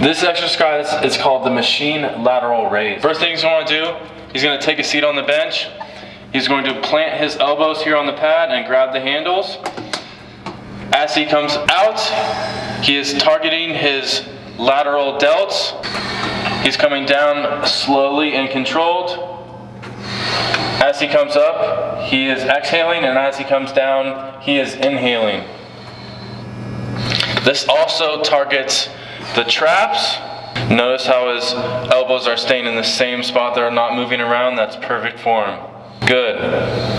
This exercise is called the machine lateral raise. First thing he's to do, he's going to take a seat on the bench. He's going to plant his elbows here on the pad and grab the handles. As he comes out, he is targeting his lateral delts. He's coming down slowly and controlled. As he comes up, he is exhaling, and as he comes down, he is inhaling. This also targets the traps. Notice how his elbows are staying in the same spot. They're not moving around. That's perfect form. Good.